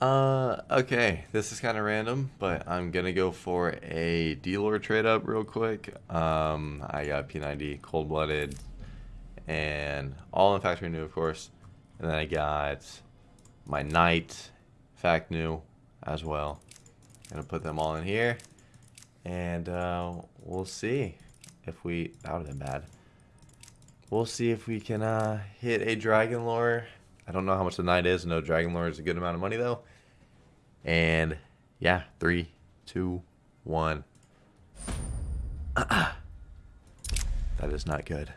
Uh, okay, this is kind of random, but I'm gonna go for a D-Lore trade up real quick. Um, I got P90 Cold Blooded and all in factory new, of course. And then I got my Knight fact new as well. Gonna put them all in here, and uh, we'll see if we. That would have been bad. We'll see if we can uh, hit a Dragon Lore. I don't know how much the Knight is. No, Dragon Lore is a good amount of money though. And yeah, three, two, one. that is not good.